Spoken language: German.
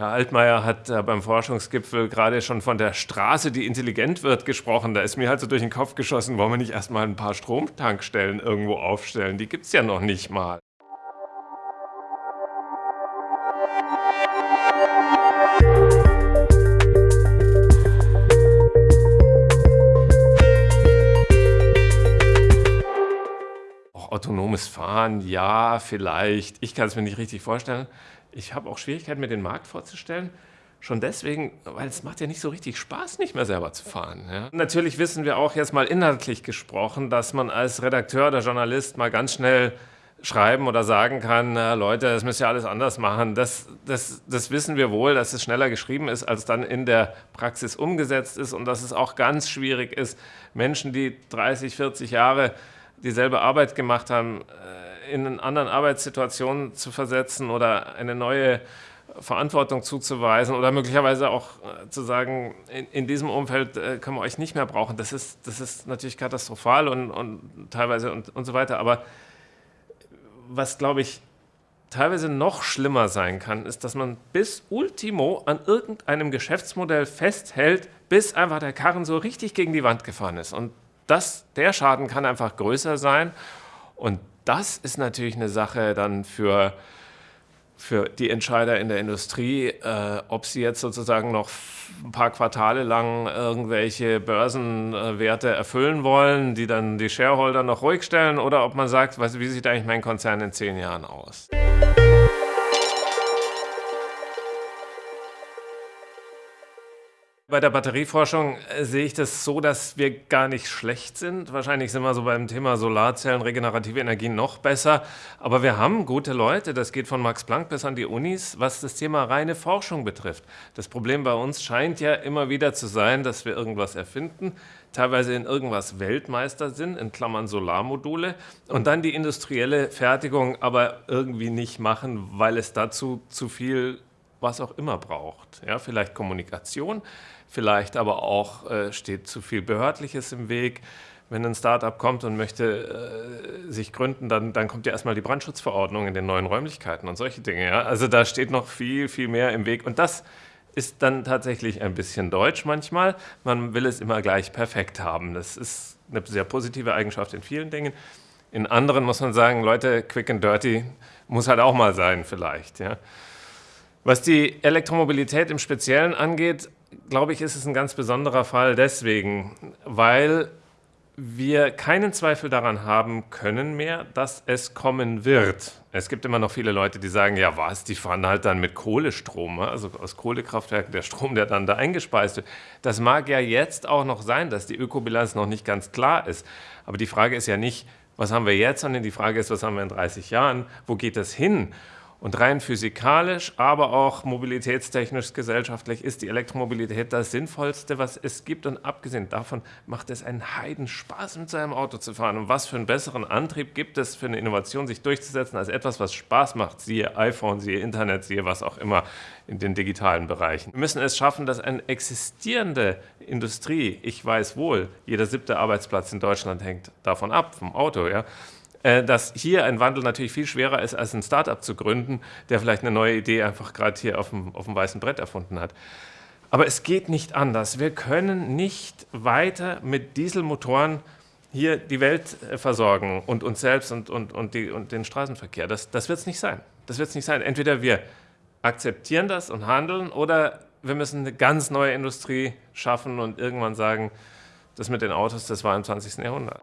Herr Altmaier hat äh, beim Forschungsgipfel gerade schon von der Straße, die intelligent wird, gesprochen. Da ist mir halt so durch den Kopf geschossen, wollen wir nicht erstmal ein paar Stromtankstellen irgendwo aufstellen? Die gibt es ja noch nicht mal. Autonomes Fahren, ja, vielleicht. Ich kann es mir nicht richtig vorstellen. Ich habe auch Schwierigkeiten, mir den Markt vorzustellen. Schon deswegen, weil es macht ja nicht so richtig Spaß, nicht mehr selber zu fahren. Ja. Natürlich wissen wir auch jetzt mal inhaltlich gesprochen, dass man als Redakteur oder Journalist mal ganz schnell schreiben oder sagen kann, na, Leute, das müsst ihr alles anders machen. Das, das, das wissen wir wohl, dass es schneller geschrieben ist, als dann in der Praxis umgesetzt ist und dass es auch ganz schwierig ist, Menschen, die 30, 40 Jahre dieselbe Arbeit gemacht haben, äh, in einen anderen Arbeitssituationen zu versetzen oder eine neue Verantwortung zuzuweisen oder möglicherweise auch äh, zu sagen, in, in, diesem Umfeld äh, können wir euch nicht mehr brauchen. Das ist, das ist natürlich katastrophal und, und teilweise und, und so weiter. Aber was, glaube ich, teilweise noch schlimmer sein kann, ist, dass man bis ultimo an irgendeinem Geschäftsmodell festhält, bis einfach der Karren so richtig gegen die Wand gefahren ist. Und das, der Schaden kann einfach größer sein. Und das ist natürlich eine Sache dann für, für die Entscheider in der Industrie, äh, ob sie jetzt sozusagen noch ein paar Quartale lang irgendwelche Börsenwerte erfüllen wollen, die dann die Shareholder noch ruhig stellen, oder ob man sagt, wie sieht eigentlich mein Konzern in zehn Jahren aus? Bei der Batterieforschung äh, sehe ich das so, dass wir gar nicht schlecht sind. Wahrscheinlich sind wir so beim Thema Solarzellen, regenerative Energien noch besser. Aber wir haben gute Leute, das geht von Max Planck bis an die Unis, was das Thema reine Forschung betrifft. Das Problem bei uns scheint ja immer wieder zu sein, dass wir irgendwas erfinden, teilweise in irgendwas Weltmeister sind, in Klammern Solarmodule, und dann die industrielle Fertigung aber irgendwie nicht machen, weil es dazu zu viel was auch immer braucht. Ja, vielleicht Kommunikation, vielleicht aber auch äh, steht zu viel Behördliches im Weg. Wenn ein Startup kommt und möchte äh, sich gründen, dann, dann kommt ja erstmal die Brandschutzverordnung in den neuen Räumlichkeiten und solche Dinge. Ja? Also da steht noch viel, viel mehr im Weg. Und das ist dann tatsächlich ein bisschen deutsch manchmal. Man will es immer gleich perfekt haben. Das ist eine sehr positive Eigenschaft in vielen Dingen. In anderen muss man sagen, Leute, quick and dirty muss halt auch mal sein vielleicht. Ja? Was die Elektromobilität im Speziellen angeht, glaube ich, ist es ein ganz besonderer Fall deswegen, weil wir keinen Zweifel daran haben können mehr, dass es kommen wird. Es gibt immer noch viele Leute, die sagen, ja was, die fahren halt dann mit Kohlestrom, ne? also aus Kohlekraftwerken, der Strom, der dann da eingespeist wird. Das mag ja jetzt auch noch sein, dass die Ökobilanz noch nicht ganz klar ist. Aber die Frage ist ja nicht, was haben wir jetzt, sondern die Frage ist, was haben wir in 30 Jahren, wo geht das hin? Und rein physikalisch, aber auch mobilitätstechnisch, gesellschaftlich ist die Elektromobilität das Sinnvollste, was es gibt. Und abgesehen davon macht es einen Heidenspaß, mit seinem Auto zu fahren. Und was für einen besseren Antrieb gibt es für eine Innovation, sich durchzusetzen, als etwas, was Spaß macht, siehe iPhone, siehe Internet, siehe was auch immer in den digitalen Bereichen. Wir müssen es schaffen, dass eine existierende Industrie, ich weiß wohl, jeder siebte Arbeitsplatz in Deutschland hängt davon ab, vom Auto, ja, dass hier ein Wandel natürlich viel schwerer ist, als ein Startup zu gründen, der vielleicht eine neue Idee einfach gerade hier auf dem, auf dem weißen Brett erfunden hat. Aber es geht nicht anders. Wir können nicht weiter mit Dieselmotoren hier die Welt äh, versorgen und uns selbst und, und, und, die, und den Straßenverkehr. Das, das wird es nicht sein. Das wird es nicht sein. Entweder wir akzeptieren das und handeln oder wir müssen eine ganz neue Industrie schaffen und irgendwann sagen, das mit den Autos, das war im 20. Jahrhundert.